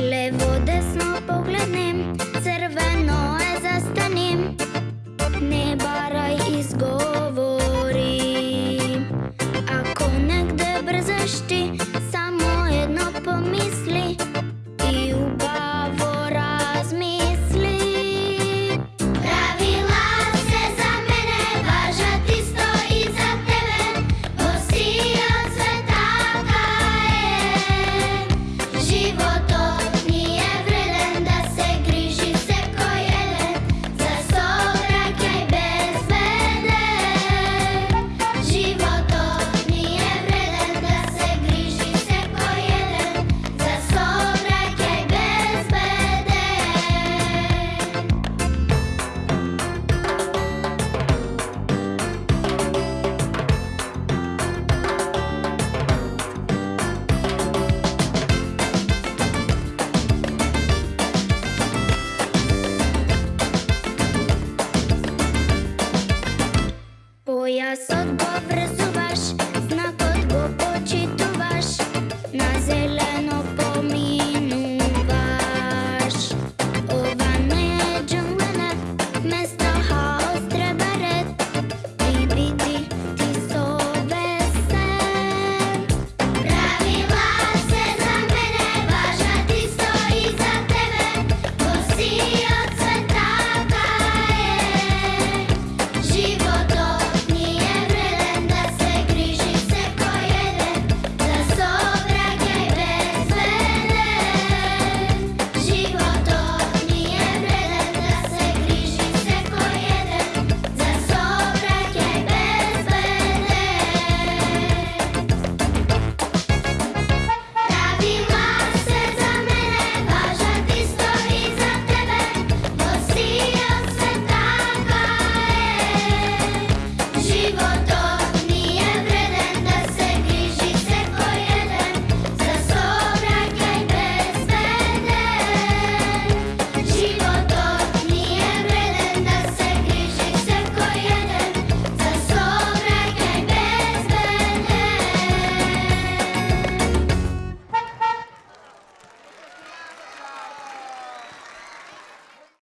levo, desno pogledem, crveno je.